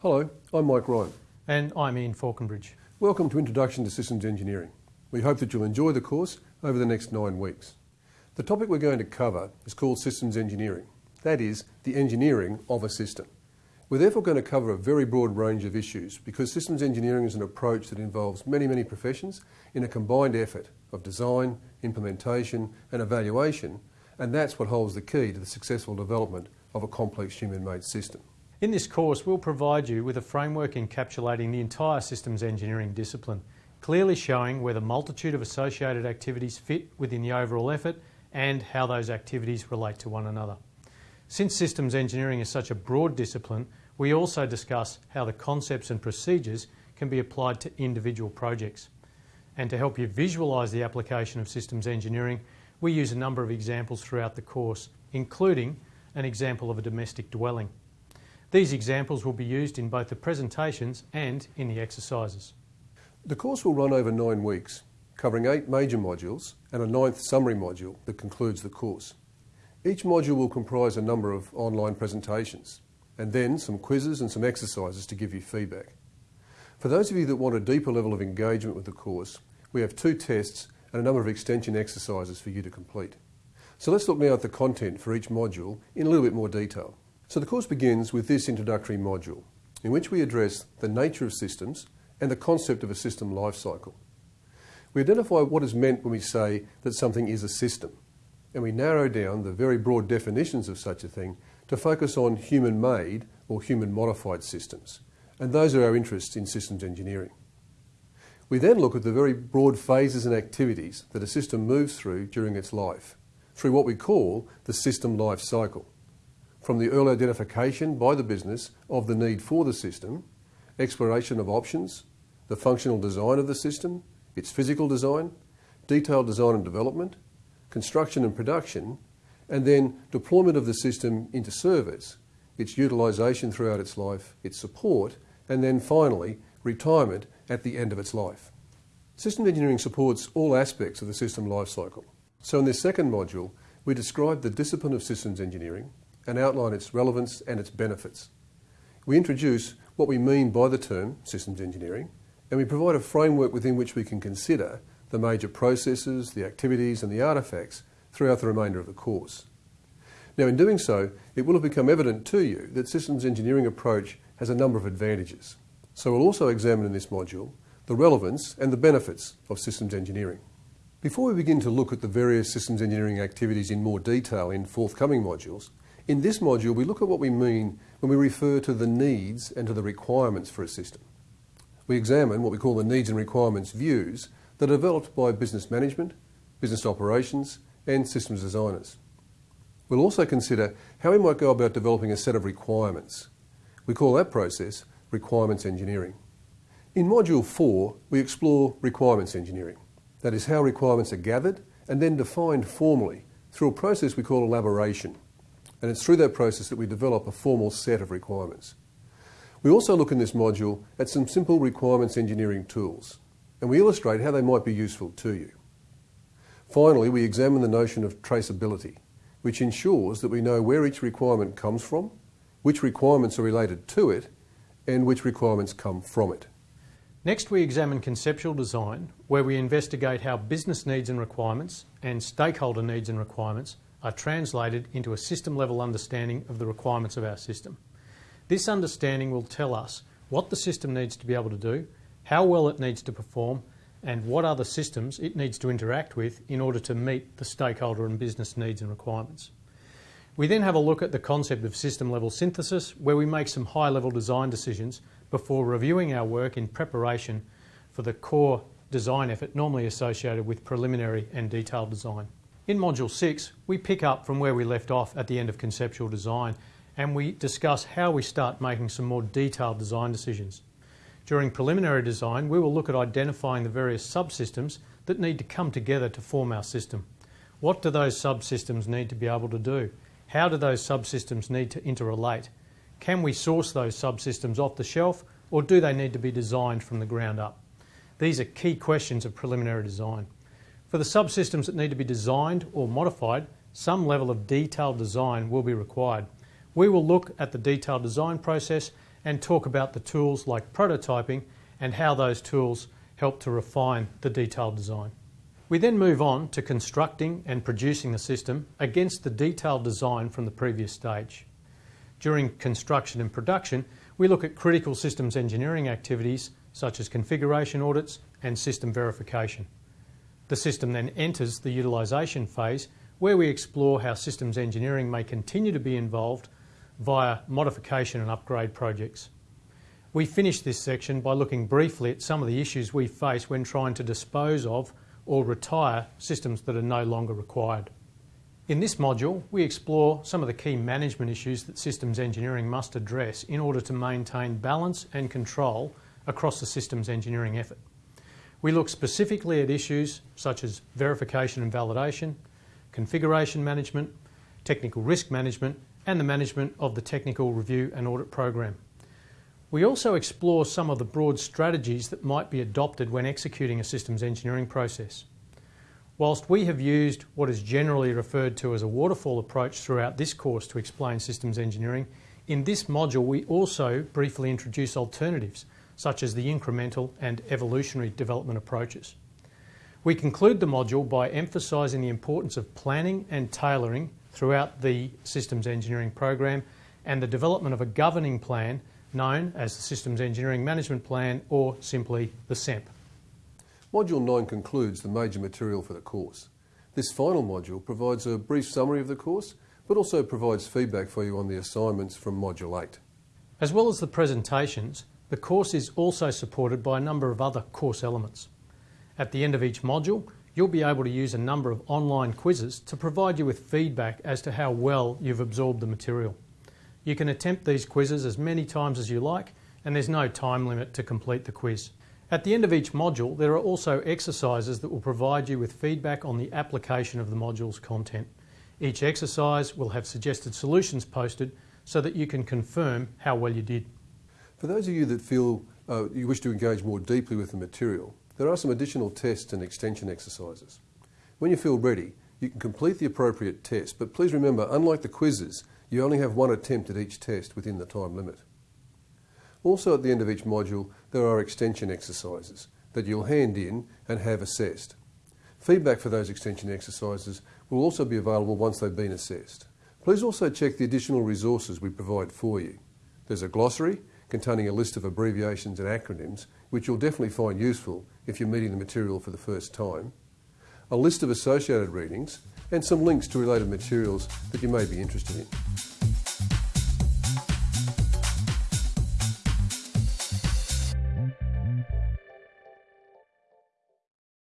Hello, I'm Mike Ryan. And I'm Ian Faulconbridge. Welcome to Introduction to Systems Engineering. We hope that you'll enjoy the course over the next nine weeks. The topic we're going to cover is called Systems Engineering. That is, the engineering of a system. We're therefore going to cover a very broad range of issues because systems engineering is an approach that involves many, many professions in a combined effort of design, implementation and evaluation and that's what holds the key to the successful development of a complex human-made system. In this course we'll provide you with a framework encapsulating the entire systems engineering discipline, clearly showing where the multitude of associated activities fit within the overall effort and how those activities relate to one another. Since systems engineering is such a broad discipline, we also discuss how the concepts and procedures can be applied to individual projects. And to help you visualise the application of systems engineering, we use a number of examples throughout the course, including an example of a domestic dwelling. These examples will be used in both the presentations and in the exercises. The course will run over nine weeks, covering eight major modules and a ninth summary module that concludes the course. Each module will comprise a number of online presentations and then some quizzes and some exercises to give you feedback. For those of you that want a deeper level of engagement with the course, we have two tests and a number of extension exercises for you to complete. So let's look now at the content for each module in a little bit more detail. So the course begins with this introductory module, in which we address the nature of systems and the concept of a system life cycle. We identify what is meant when we say that something is a system and we narrow down the very broad definitions of such a thing to focus on human-made or human-modified systems. And those are our interests in systems engineering. We then look at the very broad phases and activities that a system moves through during its life, through what we call the system life cycle. From the early identification by the business of the need for the system, exploration of options, the functional design of the system, its physical design, detailed design and development, construction and production, and then deployment of the system into service, its utilisation throughout its life, its support, and then finally retirement at the end of its life. System engineering supports all aspects of the system life cycle. So in this second module, we describe the discipline of systems engineering and outline its relevance and its benefits. We introduce what we mean by the term systems engineering, and we provide a framework within which we can consider the major processes, the activities and the artefacts throughout the remainder of the course. Now in doing so, it will have become evident to you that systems engineering approach has a number of advantages. So we'll also examine in this module the relevance and the benefits of systems engineering. Before we begin to look at the various systems engineering activities in more detail in forthcoming modules, in this module we look at what we mean when we refer to the needs and to the requirements for a system. We examine what we call the needs and requirements views that are developed by business management, business operations and systems designers. We'll also consider how we might go about developing a set of requirements. We call that process requirements engineering. In Module 4, we explore requirements engineering. That is how requirements are gathered and then defined formally through a process we call elaboration. And it's through that process that we develop a formal set of requirements. We also look in this module at some simple requirements engineering tools and we illustrate how they might be useful to you. Finally, we examine the notion of traceability, which ensures that we know where each requirement comes from, which requirements are related to it, and which requirements come from it. Next, we examine conceptual design, where we investigate how business needs and requirements and stakeholder needs and requirements are translated into a system-level understanding of the requirements of our system. This understanding will tell us what the system needs to be able to do how well it needs to perform, and what other systems it needs to interact with in order to meet the stakeholder and business needs and requirements. We then have a look at the concept of system level synthesis where we make some high level design decisions before reviewing our work in preparation for the core design effort normally associated with preliminary and detailed design. In Module 6 we pick up from where we left off at the end of conceptual design and we discuss how we start making some more detailed design decisions. During preliminary design, we will look at identifying the various subsystems that need to come together to form our system. What do those subsystems need to be able to do? How do those subsystems need to interrelate? Can we source those subsystems off the shelf or do they need to be designed from the ground up? These are key questions of preliminary design. For the subsystems that need to be designed or modified, some level of detailed design will be required. We will look at the detailed design process and talk about the tools like prototyping and how those tools help to refine the detailed design. We then move on to constructing and producing the system against the detailed design from the previous stage. During construction and production, we look at critical systems engineering activities such as configuration audits and system verification. The system then enters the utilisation phase where we explore how systems engineering may continue to be involved via modification and upgrade projects. We finish this section by looking briefly at some of the issues we face when trying to dispose of or retire systems that are no longer required. In this module, we explore some of the key management issues that systems engineering must address in order to maintain balance and control across the systems engineering effort. We look specifically at issues such as verification and validation, configuration management, technical risk management, and the management of the technical review and audit program. We also explore some of the broad strategies that might be adopted when executing a systems engineering process. Whilst we have used what is generally referred to as a waterfall approach throughout this course to explain systems engineering, in this module we also briefly introduce alternatives such as the incremental and evolutionary development approaches. We conclude the module by emphasising the importance of planning and tailoring throughout the systems engineering program and the development of a governing plan known as the Systems Engineering Management Plan or simply the SEMP. Module 9 concludes the major material for the course. This final module provides a brief summary of the course, but also provides feedback for you on the assignments from Module 8. As well as the presentations, the course is also supported by a number of other course elements. At the end of each module, you'll be able to use a number of online quizzes to provide you with feedback as to how well you've absorbed the material. You can attempt these quizzes as many times as you like, and there's no time limit to complete the quiz. At the end of each module, there are also exercises that will provide you with feedback on the application of the module's content. Each exercise will have suggested solutions posted so that you can confirm how well you did. For those of you that feel uh, you wish to engage more deeply with the material, there are some additional tests and extension exercises. When you feel ready, you can complete the appropriate test, but please remember, unlike the quizzes, you only have one attempt at each test within the time limit. Also at the end of each module, there are extension exercises that you'll hand in and have assessed. Feedback for those extension exercises will also be available once they've been assessed. Please also check the additional resources we provide for you. There's a glossary containing a list of abbreviations and acronyms, which you'll definitely find useful if you're meeting the material for the first time, a list of associated readings, and some links to related materials that you may be interested in.